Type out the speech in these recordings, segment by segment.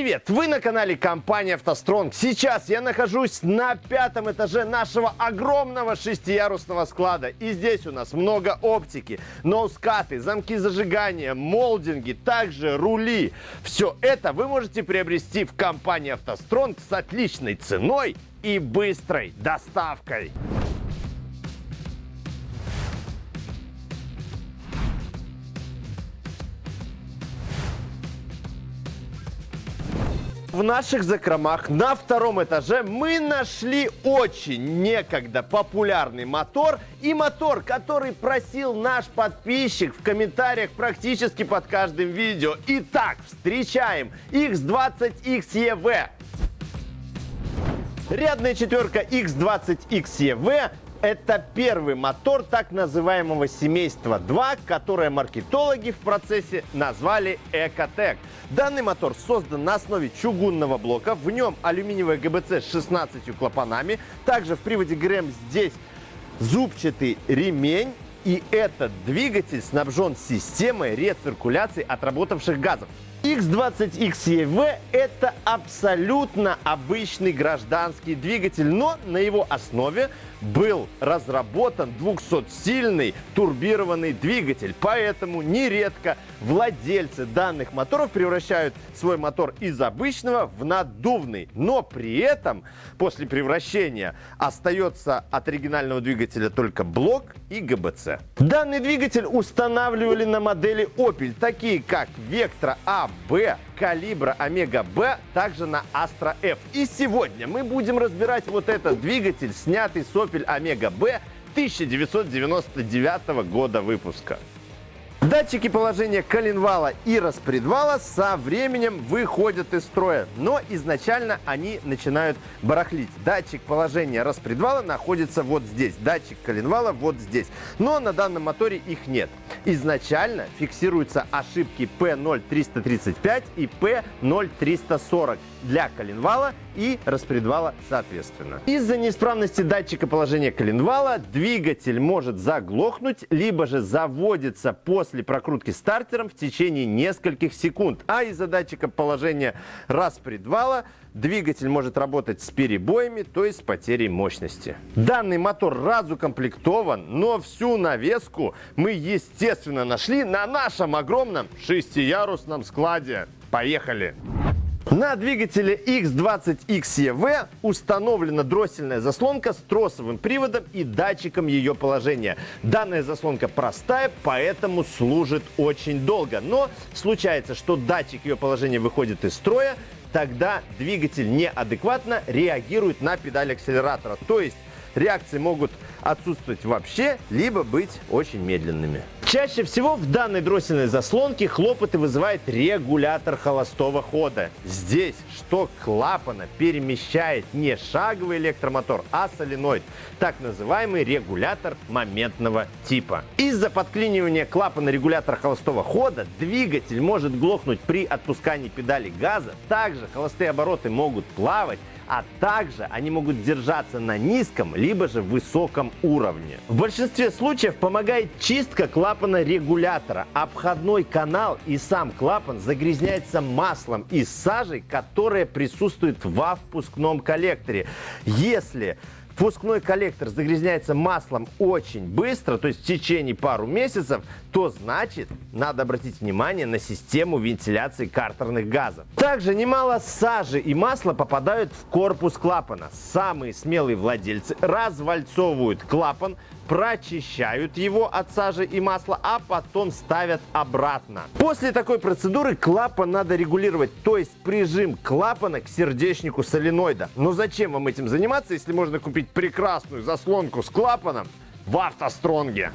привет! Вы на канале компании «АвтоСтронг». Сейчас я нахожусь на пятом этаже нашего огромного шестиярусного склада. И здесь у нас много оптики, ноускаты, замки зажигания, молдинги, также рули. Все это вы можете приобрести в компании «АвтоСтронг» с отличной ценой и быстрой доставкой. В наших закромах на втором этаже мы нашли очень некогда популярный мотор и мотор, который просил наш подписчик в комментариях практически под каждым видео. Итак, встречаем X20XEV. Рядная четверка X20XEV это первый мотор так называемого семейства 2, которое маркетологи в процессе назвали Экотек. Данный мотор создан на основе чугунного блока. В нем алюминиевая ГБЦ с 16 клапанами. Также в приводе ГРМ здесь зубчатый ремень. И этот двигатель снабжен системой рециркуляции отработавших газов. X20XEV это абсолютно обычный гражданский двигатель, но на его основе был разработан 200-сильный турбированный двигатель. Поэтому нередко владельцы данных моторов превращают свой мотор из обычного в наддувный. Но при этом после превращения остается от оригинального двигателя только блок и ГБЦ. Данный двигатель устанавливали на модели Opel, такие как Vectra A Б, калибра Омега Б, также на Astra F. И сегодня мы будем разбирать вот этот двигатель, снятый с Opel Б 1999 года выпуска. Датчики положения коленвала и распредвала со временем выходят из строя, но изначально они начинают барахлить. Датчик положения распредвала находится вот здесь, датчик коленвала вот здесь, но на данном моторе их нет. Изначально фиксируются ошибки P0335 и P0340 для коленвала и распредвала соответственно. Из-за неисправности датчика положения коленвала двигатель может заглохнуть, либо же заводится после прокрутки стартером в течение нескольких секунд. А из-за датчика положения распредвала двигатель может работать с перебоями, то есть с потерей мощности. Данный мотор разукомплектован, но всю навеску мы, естественно, нашли на нашем огромном шестиярусном складе. Поехали! На двигателе X20XEV установлена дроссельная заслонка с тросовым приводом и датчиком ее положения. Данная заслонка простая, поэтому служит очень долго. Но случается, что датчик ее положения выходит из строя, тогда двигатель неадекватно реагирует на педаль акселератора. То есть реакции могут отсутствовать вообще, либо быть очень медленными. Чаще всего в данной дроссельной заслонке хлопоты вызывает регулятор холостого хода. Здесь шток клапана перемещает не шаговый электромотор, а соленоид, так называемый регулятор моментного типа. Из-за подклинивания клапана регулятора холостого хода двигатель может глохнуть при отпускании педали газа. Также холостые обороты могут плавать, а также они могут держаться на низком либо же высоком уровне. В большинстве случаев помогает чистка клапана регулятора. Обходной канал и сам клапан загрязняется маслом и сажей, которая присутствует во впускном коллекторе. Если впускной коллектор загрязняется маслом очень быстро, то есть в течение пару месяцев, то значит надо обратить внимание на систему вентиляции картерных газов. Также немало сажи и масла попадают в корпус клапана. Самые смелые владельцы развальцовывают клапан, прочищают его от сажи и масла, а потом ставят обратно. После такой процедуры клапан надо регулировать, то есть прижим клапана к сердечнику соленоида. Но зачем вам этим заниматься, если можно купить прекрасную заслонку с клапаном в автостронге?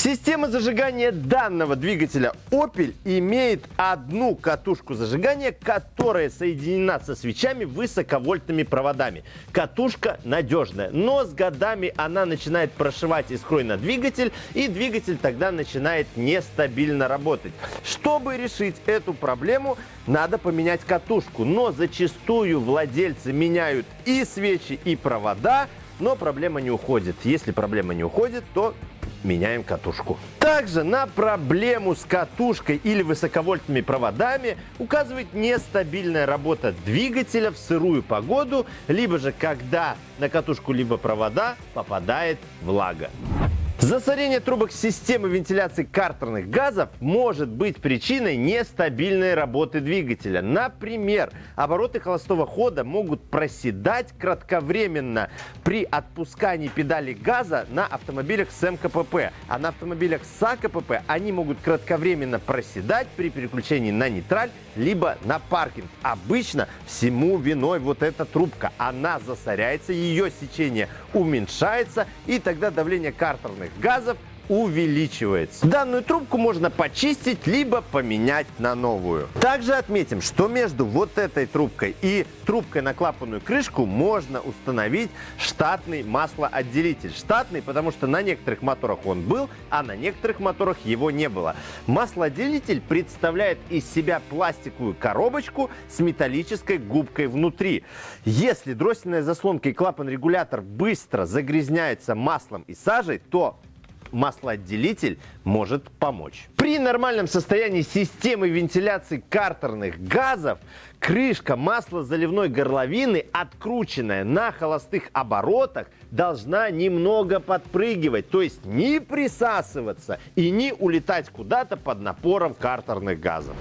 Система зажигания данного двигателя Opel имеет одну катушку зажигания, которая соединена со свечами высоковольтными проводами. Катушка надежная, но с годами она начинает прошивать искрой на двигатель, и двигатель тогда начинает нестабильно работать. Чтобы решить эту проблему, надо поменять катушку, но зачастую владельцы меняют и свечи, и провода, но проблема не уходит. Если проблема не уходит, то меняем катушку. Также на проблему с катушкой или высоковольтными проводами указывает нестабильная работа двигателя в сырую погоду, либо же когда на катушку либо провода попадает влага. Засорение трубок системы вентиляции картерных газов может быть причиной нестабильной работы двигателя. Например, обороты холостого хода могут проседать кратковременно при отпускании педали газа на автомобилях с МКПП, а на автомобилях с АКПП они могут кратковременно проседать при переключении на нейтраль либо на паркинг. Обычно всему виной вот эта трубка. Она засоряется, ее сечение уменьшается и тогда давление картерных газов увеличивается. Данную трубку можно почистить, либо поменять на новую. Также отметим, что между вот этой трубкой и трубкой на клапанную крышку можно установить штатный маслоотделитель. Штатный, потому что на некоторых моторах он был, а на некоторых моторах его не было. Маслоотделитель представляет из себя пластиковую коробочку с металлической губкой внутри. Если дроссельная заслонка и клапан-регулятор быстро загрязняются маслом и сажей, то маслоотделитель может помочь. При нормальном состоянии системы вентиляции картерных газов крышка маслозаливной горловины, открученная на холостых оборотах, должна немного подпрыгивать, то есть не присасываться и не улетать куда-то под напором картерных газов.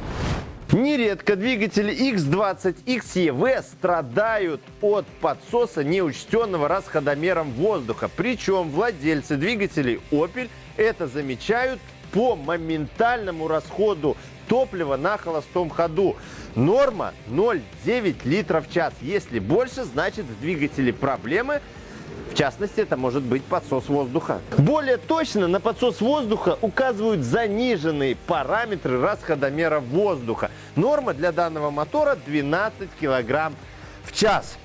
Нередко двигатели X20, XEV страдают от подсоса неучтенного расходомером воздуха. Причем владельцы двигателей Opel это замечают по моментальному расходу топлива на холостом ходу. Норма 0,9 литров в час. Если больше, значит в двигателе проблемы – в частности, это может быть подсос воздуха. Более точно на подсос воздуха указывают заниженные параметры расходомера воздуха. Норма для данного мотора 12 кг в час.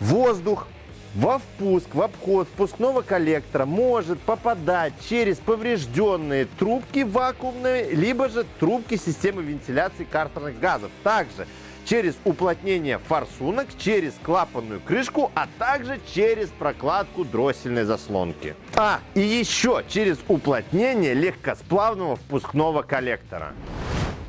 Воздух во впуск, в обход впускного коллектора может попадать через поврежденные трубки вакуумные, либо же трубки системы вентиляции картерных газов. Также через уплотнение форсунок, через клапанную крышку, а также через прокладку дроссельной заслонки. А, и еще через уплотнение легкосплавного впускного коллектора.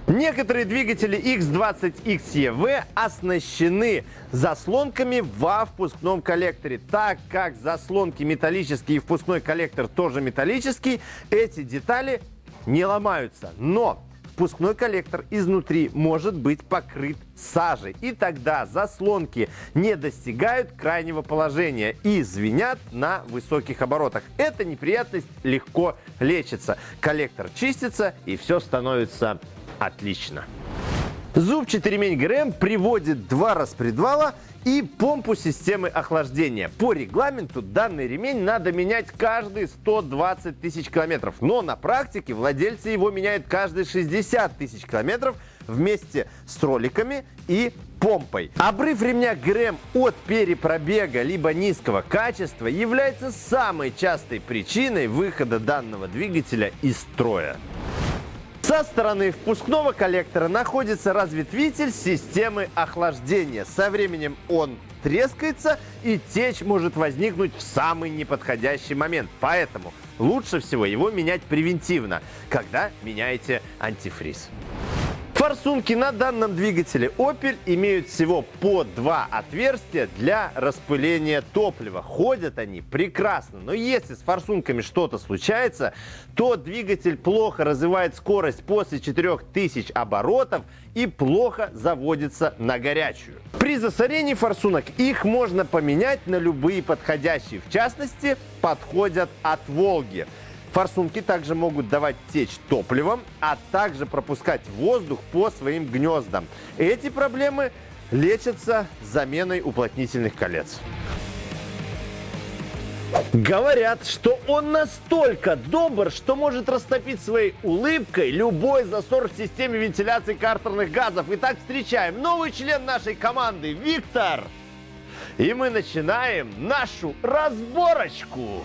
Некоторые двигатели X20XEV оснащены заслонками во впускном коллекторе. Так как заслонки металлические и впускной коллектор тоже металлический, эти детали не ломаются. Но впускной коллектор изнутри может быть покрыт сажей. И тогда заслонки не достигают крайнего положения и звенят на высоких оборотах. Эта неприятность легко лечится. Коллектор чистится и все становится отлично. Зубчатый ремень ГРМ приводит два распредвала и помпу системы охлаждения. По регламенту данный ремень надо менять каждые 120 тысяч километров, но на практике владельцы его меняют каждые 60 тысяч километров вместе с роликами и помпой. Обрыв ремня ГРМ от перепробега либо низкого качества является самой частой причиной выхода данного двигателя из строя. Со стороны впускного коллектора находится разветвитель системы охлаждения. Со временем он трескается и течь может возникнуть в самый неподходящий момент. Поэтому лучше всего его менять превентивно, когда меняете антифриз. Форсунки на данном двигателе Opel имеют всего по два отверстия для распыления топлива. Ходят они прекрасно, но если с форсунками что-то случается, то двигатель плохо развивает скорость после 4000 оборотов и плохо заводится на горячую. При засорении форсунок их можно поменять на любые подходящие. В частности, подходят от Волги. Форсунки также могут давать течь топливом, а также пропускать воздух по своим гнездам. Эти проблемы лечатся заменой уплотнительных колец. Говорят, что он настолько добр, что может растопить своей улыбкой любой засор в системе вентиляции картерных газов. Итак, встречаем новый член нашей команды, Виктор. И мы начинаем нашу разборочку.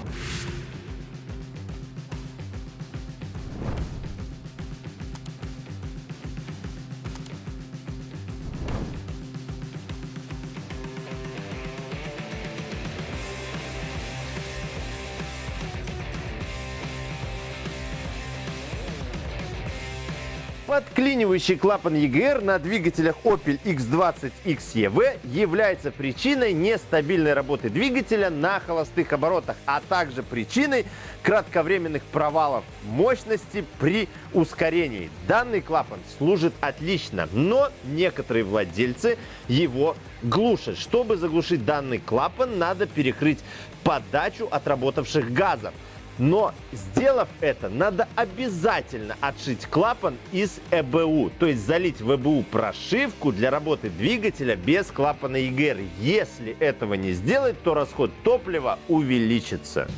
Подклинивающий клапан EGR на двигателях Opel X20 XEV является причиной нестабильной работы двигателя на холостых оборотах, а также причиной кратковременных провалов мощности при ускорении. Данный клапан служит отлично, но некоторые владельцы его глушат. Чтобы заглушить данный клапан, надо перекрыть подачу отработавших газов. Но сделав это, надо обязательно отшить клапан из ЭБУ, то есть залить в ЭБУ прошивку для работы двигателя без клапана EGR. Если этого не сделать, то расход топлива увеличится.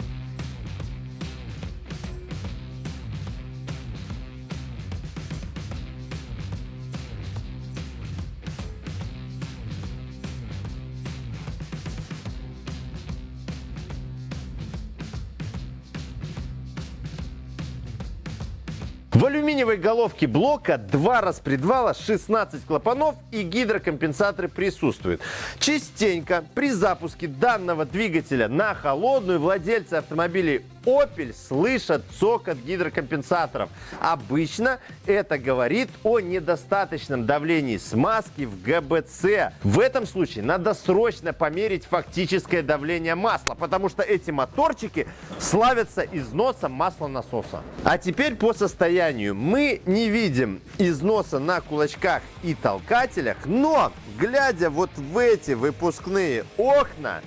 В алюминиевой головке блока два распредвала, 16 клапанов и гидрокомпенсаторы присутствуют. Частенько при запуске данного двигателя на холодную владельцы автомобилей Opel слышат цокот гидрокомпенсаторов. Обычно это говорит о недостаточном давлении смазки в ГБЦ. В этом случае надо срочно померить фактическое давление масла, потому что эти моторчики славятся износом масла насоса. А теперь по состоянию. Мы не видим износа на кулачках и толкателях, но глядя вот в эти выпускные окна,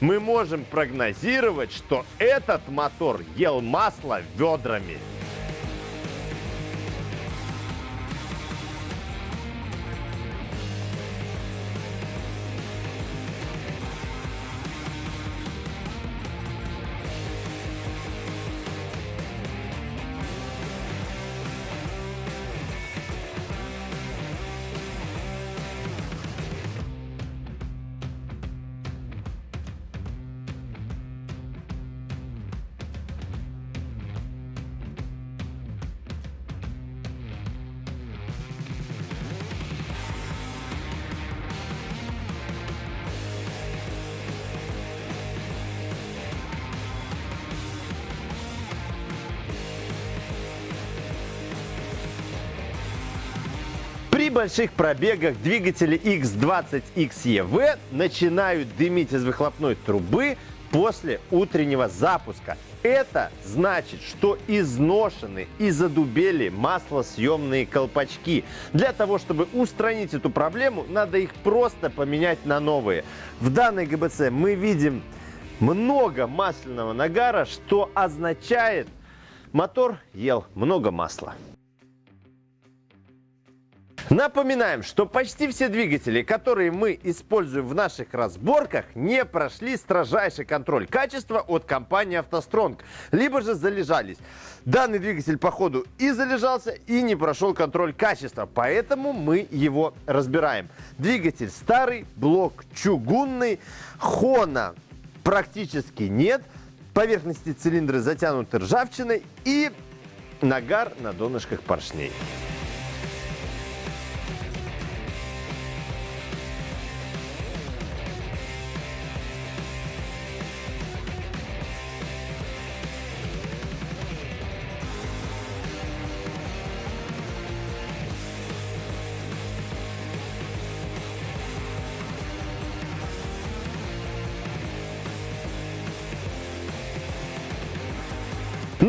мы можем прогнозировать, что этот мотор ел масло ведрами. При больших пробегах двигатели X20 XEV начинают дымить из выхлопной трубы после утреннего запуска. Это значит, что изношены и задубели маслосъемные колпачки. Для того, чтобы устранить эту проблему, надо их просто поменять на новые. В данной ГБЦ мы видим много масляного нагара, что означает, мотор ел много масла. Напоминаем, что почти все двигатели, которые мы используем в наших разборках, не прошли строжайший контроль качества от компании «АвтоСтронг», либо же залежались. Данный двигатель по ходу и залежался, и не прошел контроль качества, поэтому мы его разбираем. Двигатель старый, блок чугунный, хона практически нет, поверхности цилиндры затянуты ржавчиной и нагар на донышках поршней.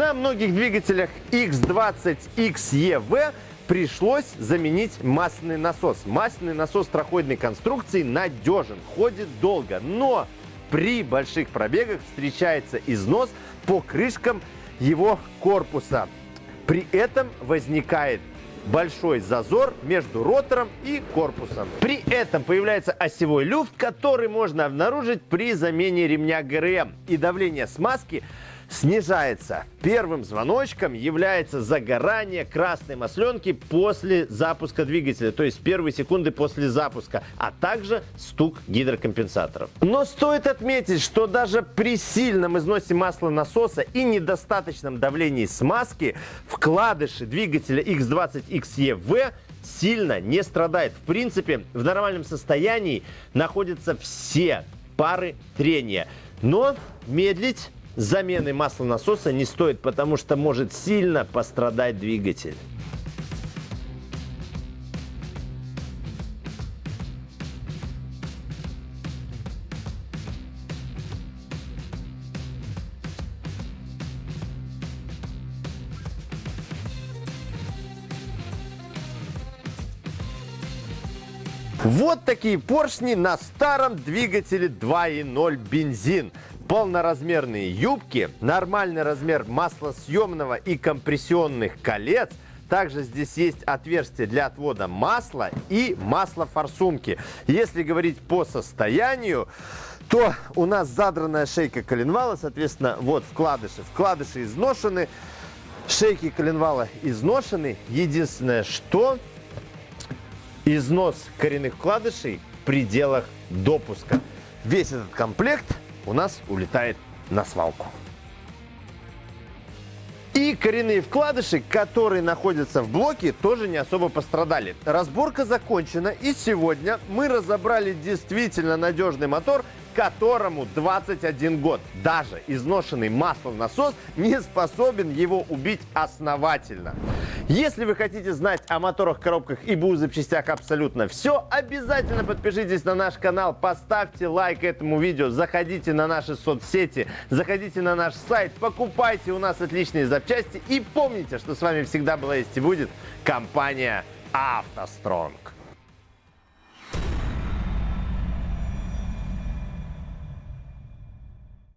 На многих двигателях X20 XEV пришлось заменить масляный насос. Масляный насос троходной конструкции надежен, ходит долго, но при больших пробегах встречается износ по крышкам его корпуса. При этом возникает большой зазор между ротором и корпусом. При этом появляется осевой люфт, который можно обнаружить при замене ремня ГРМ. И давление смазки снижается. Первым звоночком является загорание красной масленки после запуска двигателя, то есть первые секунды после запуска, а также стук гидрокомпенсаторов. Но стоит отметить, что даже при сильном износе масла насоса и недостаточном давлении смазки вкладыши двигателя X20 XEV сильно не страдает. В принципе, в нормальном состоянии находятся все пары трения. Но медлить замены масла насоса не стоит, потому что может сильно пострадать двигатель. Вот такие поршни на старом двигателе 2.0 бензин. Полноразмерные юбки, нормальный размер маслосъемного и компрессионных колец. Также здесь есть отверстие для отвода масла и маслофорсунки. Если говорить по состоянию, то у нас задранная шейка коленвала, соответственно, вот вкладыши. Вкладыши изношены, шейки коленвала изношены. Единственное, что износ коренных вкладышей в пределах допуска. Весь этот комплект у нас улетает на свалку. И коренные вкладыши, которые находятся в блоке, тоже не особо пострадали. Разборка закончена, и сегодня мы разобрали действительно надежный мотор, которому 21 год. Даже изношенный маслонасос не способен его убить основательно. Если вы хотите знать о моторах, коробках и БУ запчастях абсолютно все, обязательно подпишитесь на наш канал, поставьте лайк этому видео, заходите на наши соцсети, заходите на наш сайт, покупайте у нас отличные запчасти и помните, что с вами всегда была есть и будет компания «АвтоСтронг».